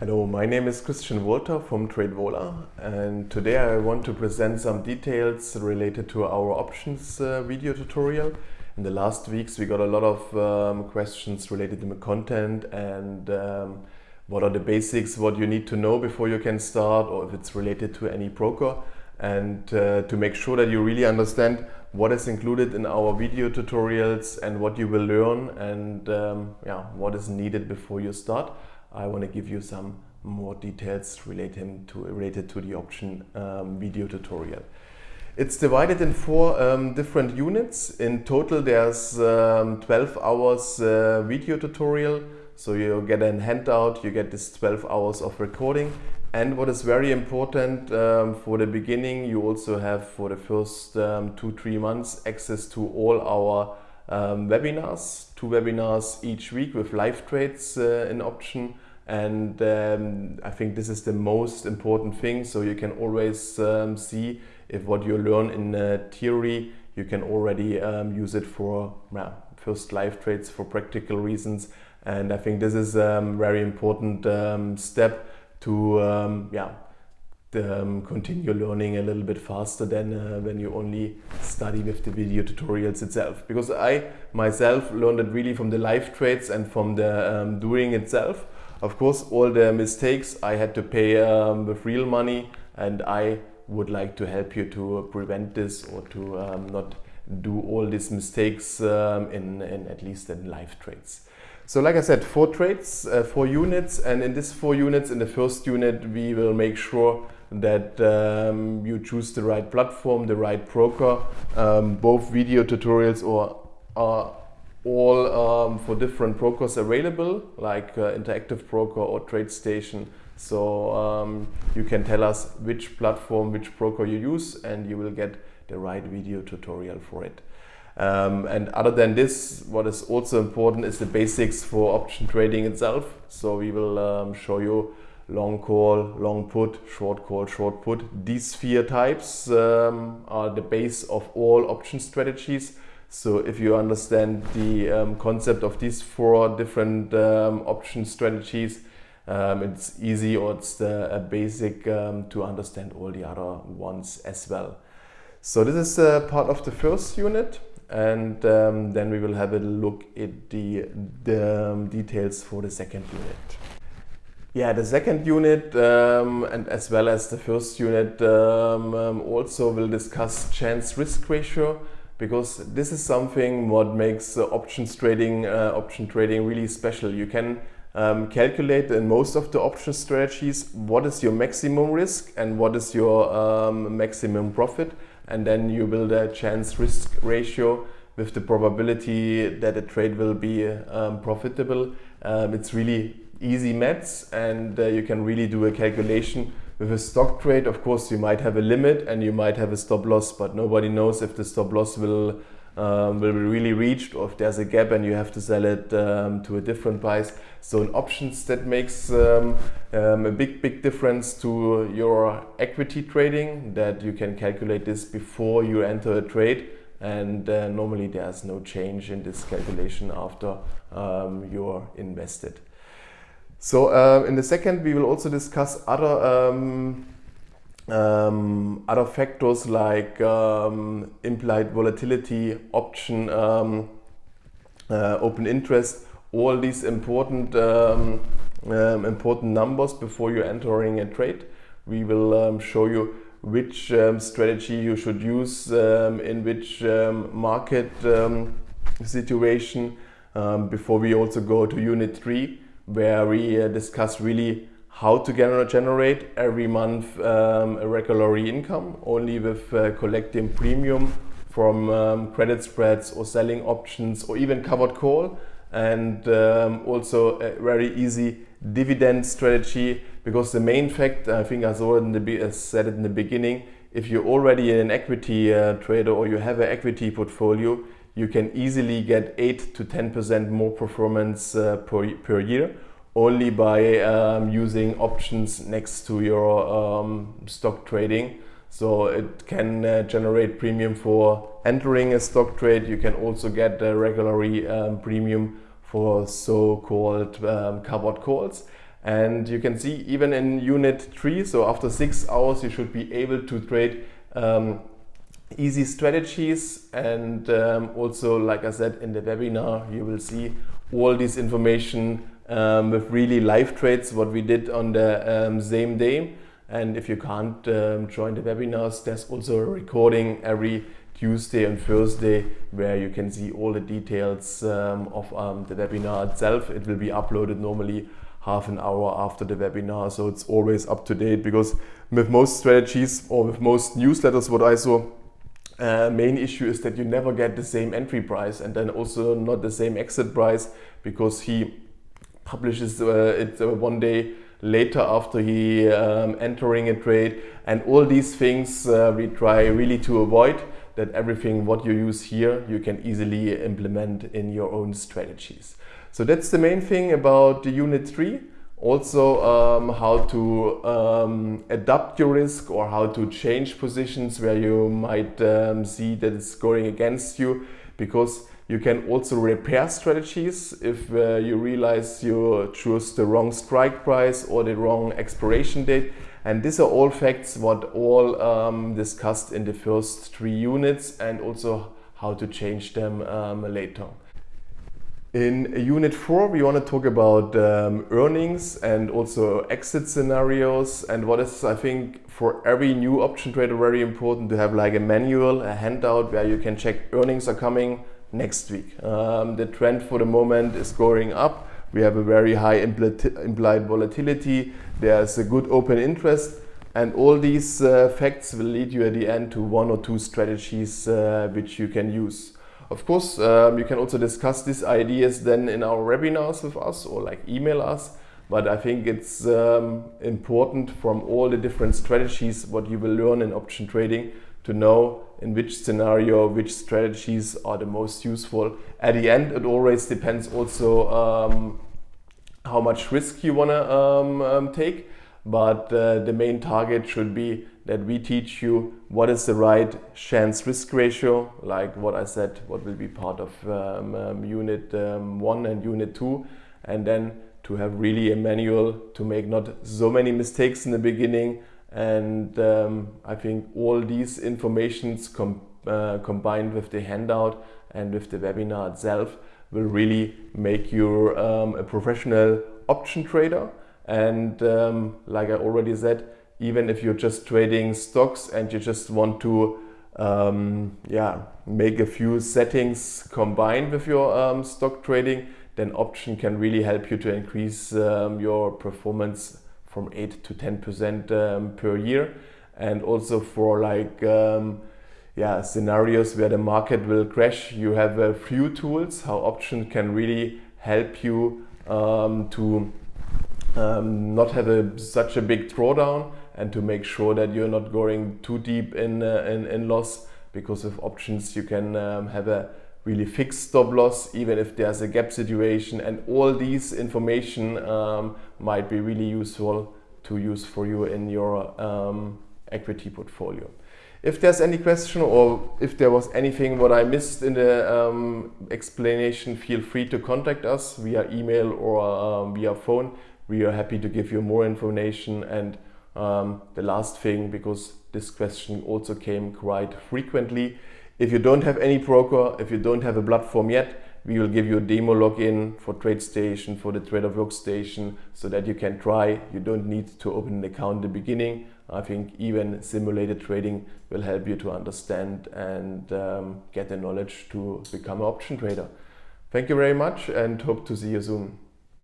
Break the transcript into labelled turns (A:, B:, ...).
A: Hello, my name is Christian Wolter from TradeVola and today I want to present some details related to our options uh, video tutorial. In the last weeks we got a lot of um, questions related to the content and um, what are the basics, what you need to know before you can start or if it's related to any broker and uh, to make sure that you really understand what is included in our video tutorials and what you will learn and um, yeah, what is needed before you start. I want to give you some more details related to, related to the option um, video tutorial. It's divided in four um, different units. In total there's um, 12 hours uh, video tutorial. So you get a handout, you get this 12 hours of recording. And what is very important um, for the beginning, you also have for the first um, two, three months access to all our um, webinars, two webinars each week with live trades uh, in option. And um, I think this is the most important thing. So you can always um, see if what you learn in uh, theory you can already um, use it for first live trades for practical reasons. And I think this is a um, very important um, step to yeah um, continue learning a little bit faster than uh, when you only study with the video tutorials itself because I myself learned it really from the live trades and from the um, doing itself of course, all the mistakes I had to pay um, with real money and I would like to help you to prevent this or to um, not do all these mistakes um, in, in, at least in live trades. So like I said, four trades, uh, four units and in these four units, in the first unit we will make sure that um, you choose the right platform, the right broker, um, both video tutorials or uh, all um, for different brokers available, like uh, Interactive Broker or TradeStation. So um, you can tell us which platform, which broker you use, and you will get the right video tutorial for it. Um, and other than this, what is also important is the basics for option trading itself. So we will um, show you long call, long put, short call, short put. These vier types um, are the base of all option strategies. So if you understand the um, concept of these four different um, option strategies, um, it's easy or it's the, basic um, to understand all the other ones as well. So this is uh, part of the first unit and um, then we will have a look at the, the details for the second unit. Yeah, the second unit um, and as well as the first unit um, um, also will discuss chance risk ratio because this is something what makes uh, options trading uh, option trading really special. You can um, calculate in most of the option strategies what is your maximum risk and what is your um, maximum profit and then you build a chance risk ratio with the probability that a trade will be um, profitable. It's really easy maths and uh, you can really do a calculation with a stock trade, of course, you might have a limit and you might have a stop loss, but nobody knows if the stop loss will um, will be really reached or if there's a gap and you have to sell it um, to a different price. So in options that makes um, um a big, big difference to your equity trading that you can calculate this before you enter a trade and uh, normally there's no change in this calculation after um, you're invested. So uh, in the second, we will also discuss other um, um, other factors like um, implied volatility, option, um, uh, open interest, all these important um, um, important numbers before you're entering a trade. We will show you which strategy you should use in which market situation before we also go to unit 3 where we uh, discuss really how to generate every month um, a regular income only with uh, collecting premium from um, credit spreads or selling options or even covered call. And um, also a very easy dividend strategy because the main fact I think I saw it in the, said it in the beginning if you're already an equity uh, trader or you have an equity portfolio you can easily get 8 to 10% more performance uh, per, per year only by um, using options next to your um, stock trading. So it can uh, generate premium for entering a stock trade. You can also get a regular um, premium for so-called um, covered calls. And you can see even in unit three, so after six hours, you should be able to trade um, easy strategies. And um, also, like I said in the webinar, you will see all this information um, with really live trades, what we did on the um, same day. And if you can't um, join the webinars, there's also a recording every Tuesday and Thursday where you can see all the details um, of um, the webinar itself. It will be uploaded normally half an hour after the webinar, so it's always up to date because with most strategies or with most newsletters, what I saw, uh, main issue is that you never get the same entry price and then also not the same exit price because he publishes uh, it uh, one day later after he um, entering a trade and all these things uh, we try really to avoid that everything what you use here you can easily implement in your own strategies. So that's the main thing about the unit 3. Also um, how to um, adapt your risk or how to change positions where you might um, see that it's going against you because you can also repair strategies if uh, you realize you choose the wrong strike price or the wrong expiration date. And these are all facts what all um, discussed in the first three units and also how to change them um, later. In Unit 4 we want to talk about um, earnings and also exit scenarios and what is I think for every new option trader very important to have like a manual, a handout where you can check earnings are coming, next week. Um, the trend for the moment is going up. We have a very high implied volatility. There's a good open interest. And all these uh, facts will lead you at the end to one or two strategies uh, which you can use. Of course, um, you can also discuss these ideas then in our webinars with us or like email us. But I think it's um, important from all the different strategies what you will learn in option trading to know in which scenario, which strategies are the most useful. At the end, it always depends also um, how much risk you want to um, um, take. But uh, the main target should be that we teach you what is the right chance risk ratio, like what I said, what will be part of um, um, unit um, one and unit two. And then to have really a manual to make not so many mistakes in the beginning, and um, I think all these informations com uh, combined with the handout and with the webinar itself will really make you um, a professional option trader. And um, like I already said, even if you're just trading stocks and you just want to um, yeah, make a few settings combined with your um, stock trading, then option can really help you to increase um, your performance from 8 to 10% um, per year. And also for like um, yeah, scenarios where the market will crash, you have a few tools how option can really help you um, to not have a, such a big drawdown and to make sure that you're not going too deep in, uh, in, in, loss because with options you can um, have a really fixed stop loss even if there's a gap situation and all these information um, might be really useful to use for you in your um, equity portfolio. If there's any question or if there was anything what I missed in the um, explanation, feel free to contact us via email or um, via phone. We are happy to give you more information and um, the last thing, because this question also came quite frequently, if you don't have any broker, if you don't have a platform yet, we will give you a demo login for TradeStation, for the Trader Workstation, so that you can try. You don't need to open an account in the beginning. I think even simulated trading will help you to understand and um, get the knowledge to become an option trader. Thank you very much and hope to see you soon.